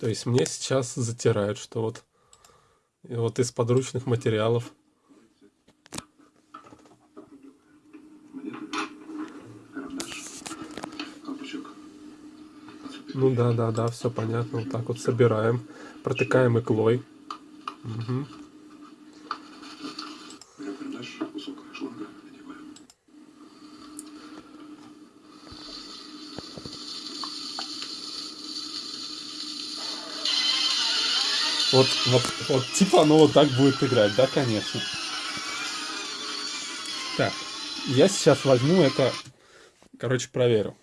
То есть мне сейчас затирают, что вот, вот из подручных материалов. Ну да, да, да, все понятно. Вот так вот собираем, протыкаем иглой. Угу. Вот, вот, вот, типа оно вот так будет играть, да, конечно. Так, я сейчас возьму это, короче, проверю.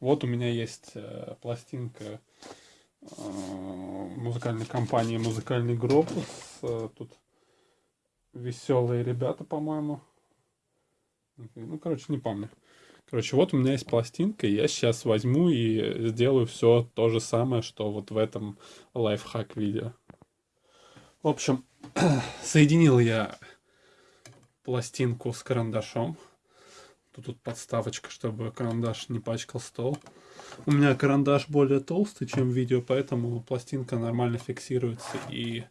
Вот у меня есть э, пластинка э, музыкальной компании «Музыкальный Гробус». Э, тут веселые ребята, по-моему. Ну, короче, не помню. Короче, вот у меня есть пластинка, я сейчас возьму и сделаю все то же самое, что вот в этом лайфхак видео. В общем, соединил я пластинку с карандашом. Тут, тут подставочка, чтобы карандаш не пачкал стол. У меня карандаш более толстый, чем видео, поэтому пластинка нормально фиксируется и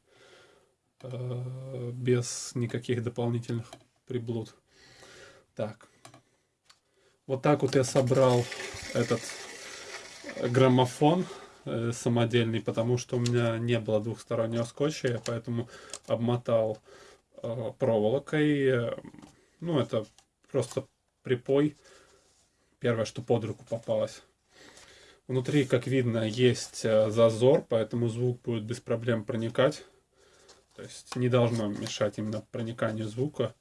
э, без никаких дополнительных приблуд. Так. Вот так вот я собрал этот граммофон э, самодельный, потому что у меня не было двухстороннего скотча, я поэтому обмотал э, проволокой. Ну, это просто припой. Первое, что под руку попалось. Внутри, как видно, есть э, зазор, поэтому звук будет без проблем проникать. То есть не должно мешать именно прониканию звука.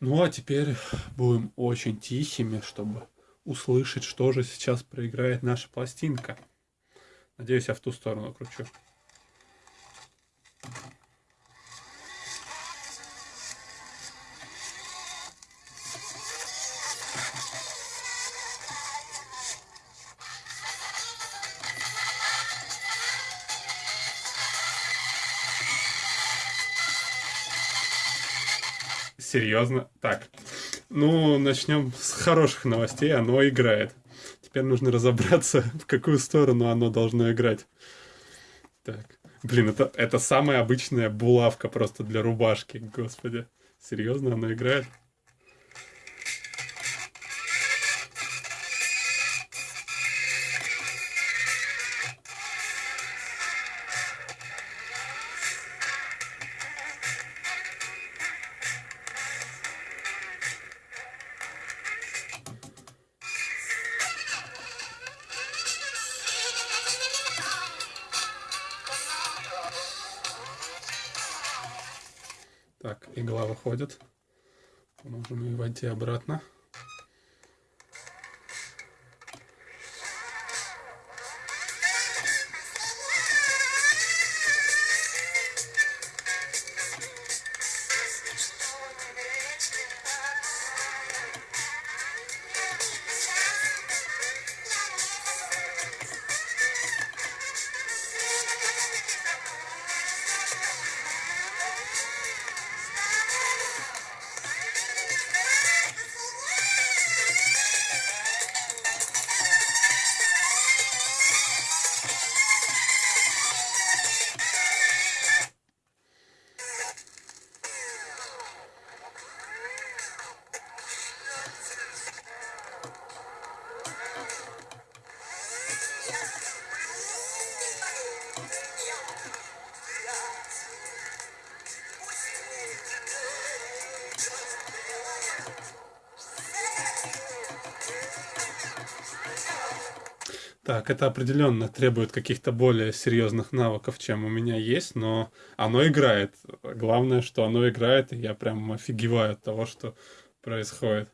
Ну а теперь будем очень тихими, чтобы услышать, что же сейчас проиграет наша пластинка. Надеюсь, я в ту сторону кручу. Серьезно? Так. Ну, начнем с хороших новостей. Оно играет. Теперь нужно разобраться, в какую сторону оно должно играть. Так. Блин, это, это самая обычная булавка просто для рубашки, господи. Серьезно, оно играет? Игла выходит. Можем ее войти обратно. Так, это определенно требует каких-то более серьезных навыков, чем у меня есть, но оно играет. Главное, что оно играет, и я прям офигеваю от того, что происходит.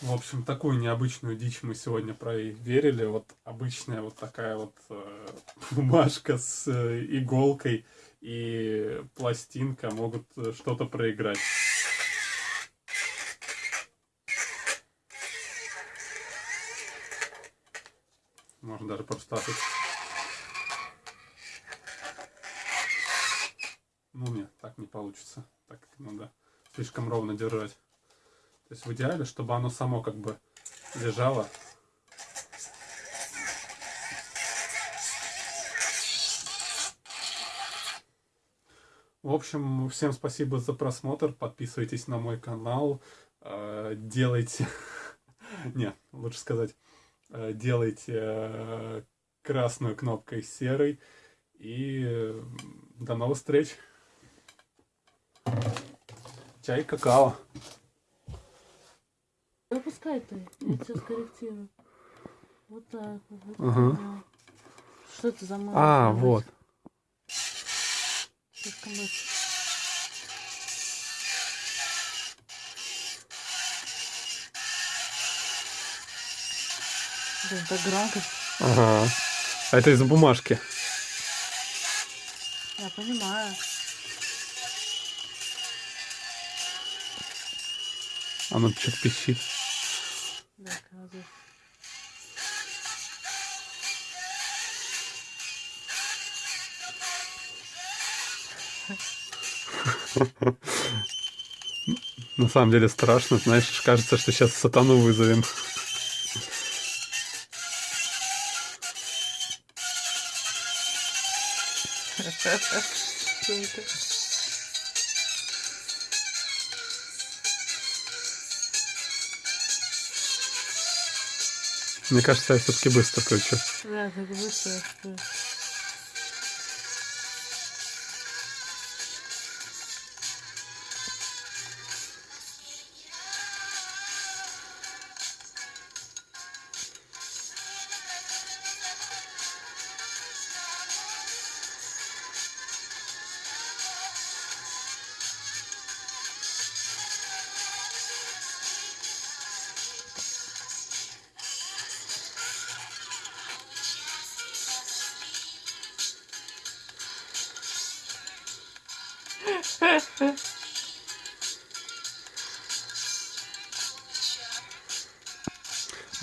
В общем, такую необычную дичь мы сегодня проверили. Вот обычная вот такая вот э, бумажка с э, иголкой и пластинка могут э, что-то проиграть. можно даже подставить. Ну, нет, так не получится. Так надо слишком ровно держать. То есть в идеале, чтобы оно само как бы лежало. В общем, всем спасибо за просмотр. Подписывайтесь на мой канал. Э, делайте... Нет, лучше сказать делайте э, красную кнопкой серой. И э, до новых встреч. Чай, какао. Выпускай ты, я тебя скорректирую. Вот так вот. так. Что это за мама? А, вот. Слишком быстро. Так громко. Ага. А это из бумажки. Я понимаю. Оно что-то пищит. Да, кладу. На самом деле страшно, знаешь, кажется, что сейчас сатану вызовем. Мне кажется, я все-таки быстро включу. Да, так быстро.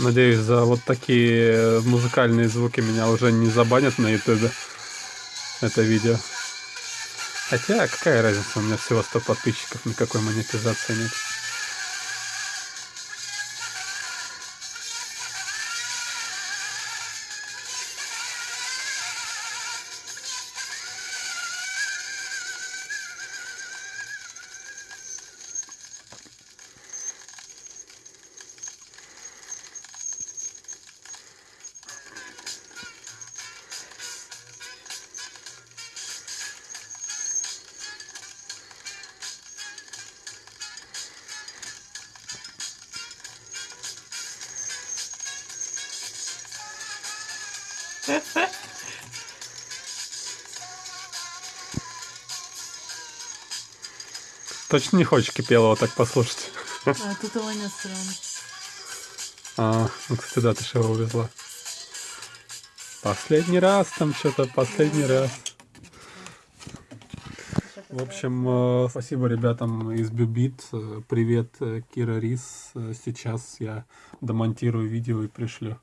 Надеюсь, за вот такие музыкальные звуки меня уже не забанят на ютубе. Это видео. Хотя, какая разница, у меня всего 100 подписчиков, никакой монетизации нет. Точно не хочешь кипелого так послушать? А, тут его нет все равно. А, ну, кстати, да, ты же его увезла. Последний раз там что-то, последний раз. В общем, э, спасибо ребятам из Бюбит. Э, Привет, э, Кира Рис. Сейчас я домонтирую видео и пришлю.